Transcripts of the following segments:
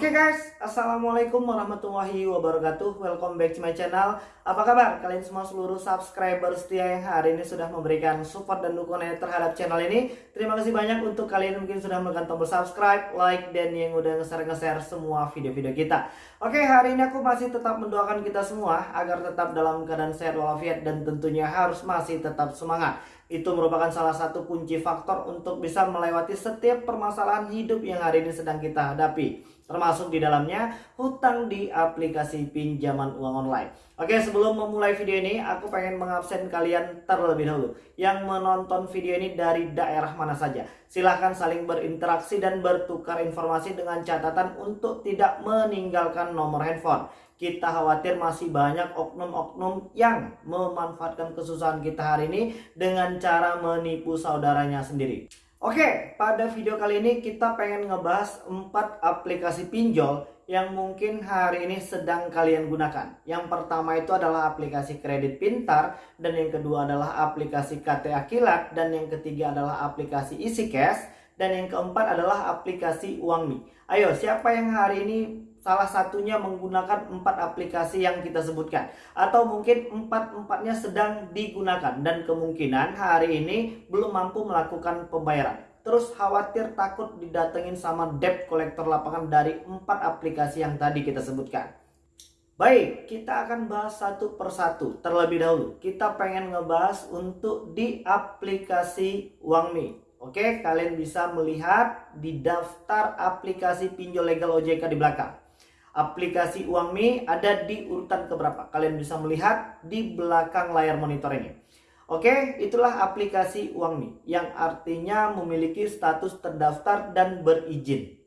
Oke okay guys, Assalamualaikum warahmatullahi wabarakatuh. Welcome back to my channel. Apa kabar? Kalian semua seluruh subscriber setia yang hari ini sudah memberikan support dan dukungan terhadap channel ini. Terima kasih banyak untuk kalian mungkin sudah menekan tombol subscribe, like, dan yang udah nge-share-nge-share semua video-video kita. Oke okay, hari ini aku masih tetap mendoakan kita semua Agar tetap dalam keadaan sehat walafiat dan tentunya harus masih tetap semangat. Itu merupakan salah satu kunci faktor untuk bisa melewati setiap permasalahan hidup yang hari ini sedang kita hadapi. Termasuk di dalamnya hutang di aplikasi pinjaman uang online. Oke sebelum memulai video ini aku pengen mengabsen kalian terlebih dahulu. Yang menonton video ini dari daerah mana saja. Silahkan saling berinteraksi dan bertukar informasi dengan catatan untuk tidak meninggalkan nomor handphone kita khawatir masih banyak oknum-oknum yang memanfaatkan kesusahan kita hari ini dengan cara menipu saudaranya sendiri. Oke, pada video kali ini kita pengen ngebahas 4 aplikasi pinjol yang mungkin hari ini sedang kalian gunakan. Yang pertama itu adalah aplikasi kredit pintar dan yang kedua adalah aplikasi KTA Kilat dan yang ketiga adalah aplikasi Easy Cash dan yang keempat adalah aplikasi Uangmi. Ayo, siapa yang hari ini salah satunya menggunakan empat aplikasi yang kita sebutkan. Atau mungkin empat-empatnya sedang digunakan. Dan kemungkinan hari ini belum mampu melakukan pembayaran. Terus khawatir takut didatengin sama debt kolektor lapangan dari empat aplikasi yang tadi kita sebutkan. Baik, kita akan bahas satu persatu. Terlebih dahulu, kita pengen ngebahas untuk di aplikasi Uangmi. Oke, kalian bisa melihat di daftar aplikasi pinjol legal OJK di belakang aplikasi Uangmi ada di urutan keberapa. Kalian bisa melihat di belakang layar monitor ini. Oke, itulah aplikasi Uangmi yang artinya memiliki status terdaftar dan berizin.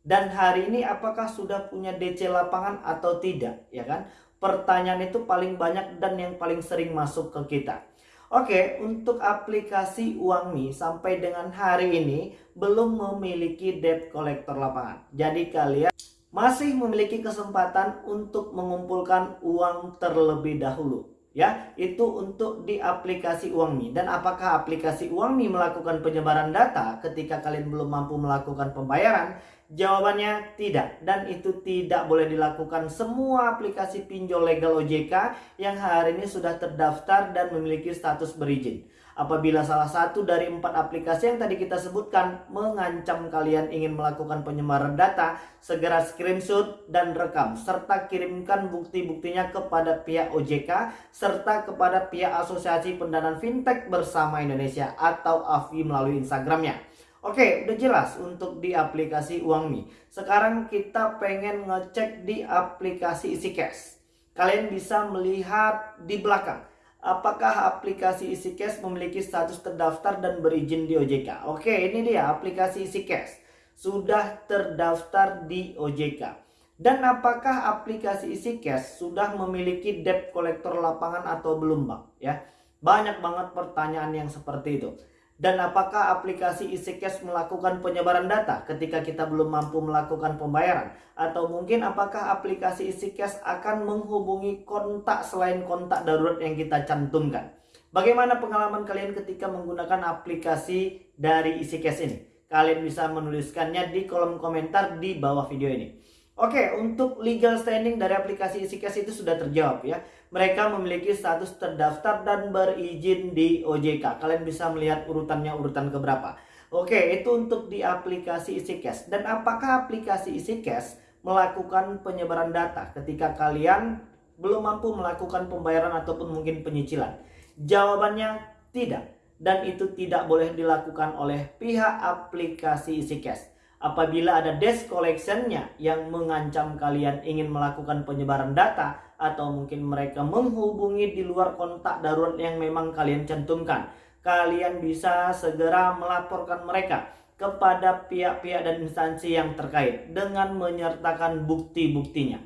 Dan hari ini apakah sudah punya DC lapangan atau tidak, ya kan? Pertanyaan itu paling banyak dan yang paling sering masuk ke kita. Oke, untuk aplikasi Uangmi sampai dengan hari ini belum memiliki debt collector lapangan. Jadi kalian masih memiliki kesempatan untuk mengumpulkan uang terlebih dahulu ya. Itu untuk di aplikasi Uangmi dan apakah aplikasi Uangmi melakukan penyebaran data ketika kalian belum mampu melakukan pembayaran jawabannya tidak dan itu tidak boleh dilakukan semua aplikasi pinjol legal OJK yang hari ini sudah terdaftar dan memiliki status berizin Apabila salah satu dari empat aplikasi yang tadi kita sebutkan mengancam kalian ingin melakukan penyebaran data, segera screenshot dan rekam serta kirimkan bukti-buktinya kepada pihak OJK serta kepada pihak Asosiasi Pendanaan Fintech Bersama Indonesia atau AFI melalui Instagramnya. Oke, udah jelas untuk di aplikasi Uangmi. Sekarang kita pengen ngecek di aplikasi Isi Cash. Kalian bisa melihat di belakang apakah aplikasi EasyCash memiliki status terdaftar dan berizin di OJK. Oke, ini dia aplikasi EasyCash. Sudah terdaftar di OJK. Dan apakah aplikasi EasyCash sudah memiliki debt collector lapangan atau belum, Bang? Ya. Banyak banget pertanyaan yang seperti itu. Dan apakah aplikasi EasyCash melakukan penyebaran data ketika kita belum mampu melakukan pembayaran? Atau mungkin apakah aplikasi EasyCash akan menghubungi kontak selain kontak darurat yang kita cantumkan? Bagaimana pengalaman kalian ketika menggunakan aplikasi dari EasyCash ini? Kalian bisa menuliskannya di kolom komentar di bawah video ini. Oke, untuk legal standing dari aplikasi EasyCash itu sudah terjawab ya. Mereka memiliki status terdaftar dan berizin di OJK. Kalian bisa melihat urutannya urutan keberapa. Oke, itu untuk di aplikasi EasyCash. Dan apakah aplikasi EasyCash melakukan penyebaran data ketika kalian belum mampu melakukan pembayaran ataupun mungkin penyicilan? Jawabannya tidak. Dan itu tidak boleh dilakukan oleh pihak aplikasi EasyCash apabila ada desk collectionnya yang mengancam kalian ingin melakukan penyebaran data atau mungkin mereka menghubungi di luar kontak darurat yang memang kalian cantumkan kalian bisa segera melaporkan mereka kepada pihak-pihak dan instansi yang terkait dengan menyertakan bukti-buktinya.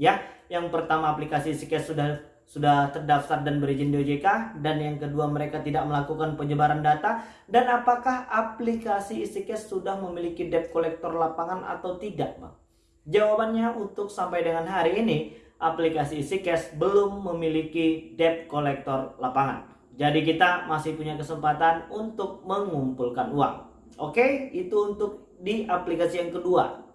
Ya yang pertama aplikasi Sikes sudah sudah terdaftar dan berizin di OJK dan yang kedua mereka tidak melakukan penyebaran data dan apakah aplikasi EasyCash sudah memiliki debt collector lapangan atau tidak Bang? Jawabannya untuk sampai dengan hari ini aplikasi EasyCash belum memiliki debt collector lapangan. Jadi kita masih punya kesempatan untuk mengumpulkan uang. Oke, itu untuk di aplikasi yang kedua.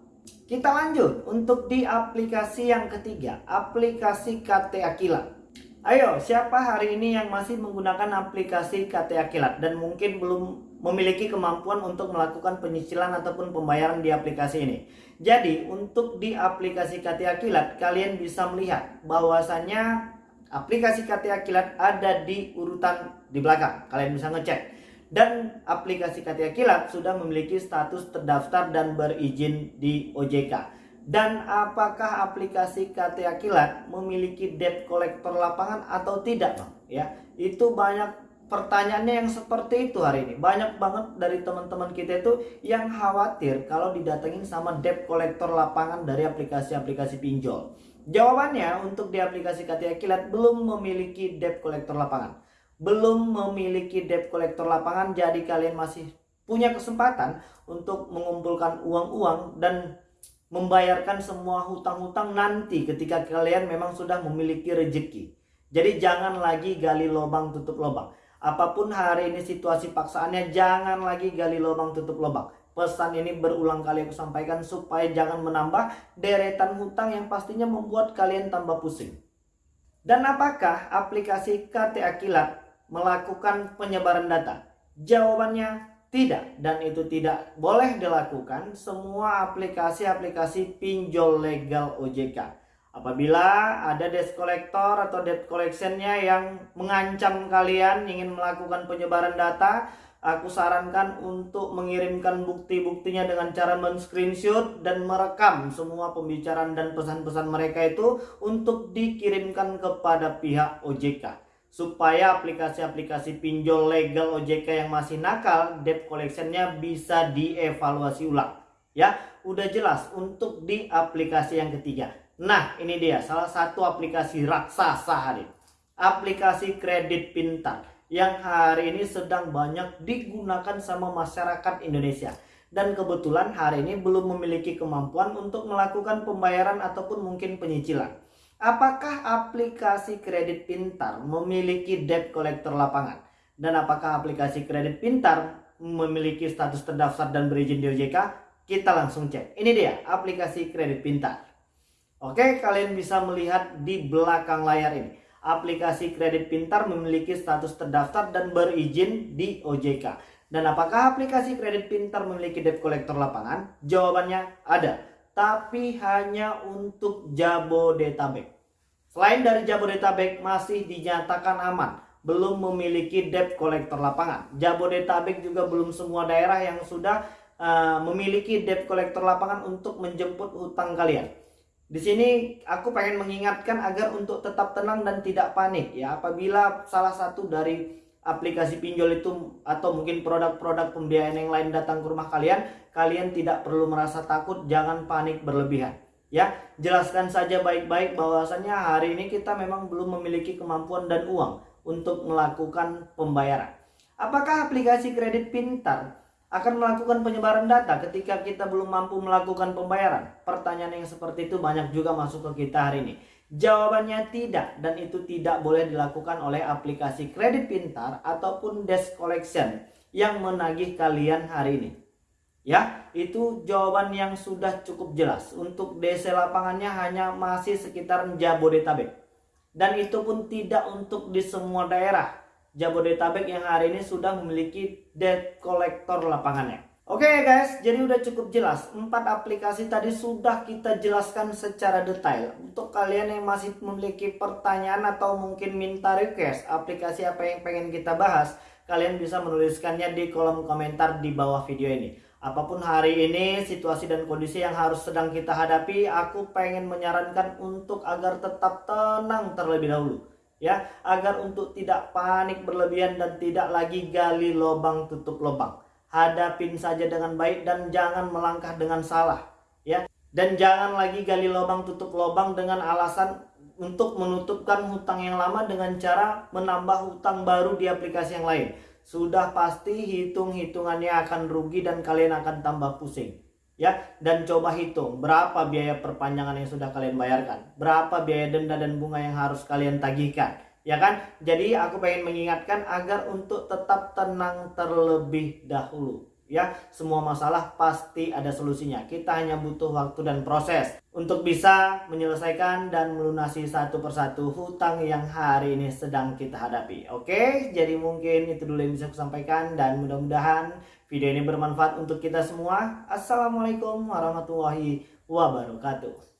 Kita lanjut untuk di aplikasi yang ketiga, aplikasi KTA Kilat. Ayo, siapa hari ini yang masih menggunakan aplikasi KTA Kilat dan mungkin belum memiliki kemampuan untuk melakukan penyicilan ataupun pembayaran di aplikasi ini? Jadi, untuk di aplikasi KTA Kilat, kalian bisa melihat bahwasannya aplikasi KTA Kilat ada di urutan di belakang. Kalian bisa ngecek dan aplikasi KTA Kilat sudah memiliki status terdaftar dan berizin di OJK. Dan apakah aplikasi KTA Kilat memiliki debt collector lapangan atau tidak, Bang? Ya, itu banyak pertanyaannya yang seperti itu hari ini. Banyak banget dari teman-teman kita itu yang khawatir kalau didatengin sama debt collector lapangan dari aplikasi-aplikasi pinjol. Jawabannya untuk di aplikasi KTA Kilat belum memiliki debt collector lapangan belum memiliki debt collector lapangan jadi kalian masih punya kesempatan untuk mengumpulkan uang-uang dan membayarkan semua hutang-hutang nanti ketika kalian memang sudah memiliki rezeki. Jadi jangan lagi gali lubang tutup lubang. Apa pun hari ini situasi paksaannya jangan lagi gali lubang tutup lubang. Pesan ini berulang kali aku sampaikan supaya jangan menambah deretan hutang yang pastinya membuat kalian tambah pusing. Dan apakah aplikasi KTA Kilat melakukan penyebaran data? Jawabannya tidak dan itu tidak boleh dilakukan semua aplikasi-aplikasi pinjol legal OJK. Apabila ada debt collector atau debt collectionnya yang mengancam kalian ingin melakukan penyebaran data, aku sarankan untuk mengirimkan bukti-buktinya dengan cara men-screenshot dan merekam semua pembicaraan dan pesan-pesan mereka itu untuk dikirimkan kepada pihak OJK supaya aplikasi-aplikasi pinjol legal OJK yang masih nakal debt collectionnya bisa dievaluasi ulang. Ya udah jelas untuk di aplikasi yang ketiga. Nah ini dia salah satu aplikasi raksasa hari aplikasi kredit pintar yang hari ini sedang banyak digunakan sama masyarakat Indonesia. Dan kebetulan hari ini belum memiliki kemampuan untuk melakukan pembayaran ataupun mungkin penyicilan Apakah aplikasi kredit pintar memiliki debt collector lapangan? Dan apakah aplikasi kredit pintar memiliki status terdaftar dan berizin di OJK? Kita langsung cek. Ini dia aplikasi kredit pintar. Oke, kalian bisa melihat di belakang layar ini. Aplikasi kredit pintar memiliki status terdaftar dan berizin di OJK. Dan apakah aplikasi kredit pintar memiliki debt collector lapangan? Jawabannya ada, tapi hanya untuk Jabodetabek. Selain dari Jabodetabek masih dinyatakan aman, belum memiliki debt collector lapangan. Jabodetabek juga belum semua daerah yang sudah uh, memiliki debt collector lapangan untuk menjemput hutang kalian. Di sini aku pengen mengingatkan agar untuk tetap tenang dan tidak panik ya apabila salah satu dari aplikasi pinjol itu atau mungkin produk-produk pembiayaan yang lain datang ke rumah kalian, kalian tidak perlu merasa takut, jangan panik berlebihan. Ya jelaskan saja baik-baik bahwasannya hari ini kita memang belum memiliki kemampuan dan uang untuk melakukan pembayaran. Apakah aplikasi kredit pintar akan melakukan penyebaran data ketika kita belum mampu melakukan pembayaran? Pertanyaan yang seperti itu banyak juga masuk ke kita hari ini Jawabannya tidak dan itu tidak boleh dilakukan oleh aplikasi kredit pintar ataupun desk collection yang menagih kalian hari ini. Ya, itu jawaban yang sudah cukup jelas. Untuk DC lapangannya hanya masih sekitar Jabodetabek. Dan itu pun tidak untuk di semua daerah. Jabodetabek yang hari ini sudah memiliki debt collector lapangannya. Oke okay guys, jadi udah cukup jelas. Empat aplikasi tadi sudah kita jelaskan secara detail. Untuk kalian yang masih memiliki pertanyaan atau mungkin minta request aplikasi apa yang pengen kita bahas, kalian bisa menuliskannya di kolom komentar di bawah video ini. Apa pun hari ini situasi dan kondisi yang harus sedang kita hadapi, aku pengen menyarankan untuk agar tetap tenang terlebih dahulu. Ya, agar untuk tidak panik berlebihan dan tidak lagi gali lubang tutup lubang. Hadapin saja dengan baik dan jangan melangkah dengan salah. Ya, dan jangan lagi gali lubang tutup lubang dengan alasan untuk menutupkan hutang yang lama dengan cara menambah hutang baru di aplikasi yang lain sudah pasti hitung-hitungannya akan rugi dan kalian akan tambah pusing. Ya, dan coba hitung berapa biaya perpanjangan yang sudah kalian bayarkan, berapa biaya denda dan bunga yang harus kalian tagihkan, ya kan? Jadi aku pengen mengingatkan agar untuk tetap tenang terlebih dahulu. ya. Semua masalah pasti ada solusinya. Kita hanya butuh waktu dan proses untuk bisa menyelesaikan dan melunasi satu persatu hutang yang hari ini sedang kita hadapi. Oke? Jadi mungkin itu dulu yang bisa aku sampaikan dan mudah-mudahan video ini bermanfaat untuk kita semua. Assalamualaikum warahmatullahi wabarakatuh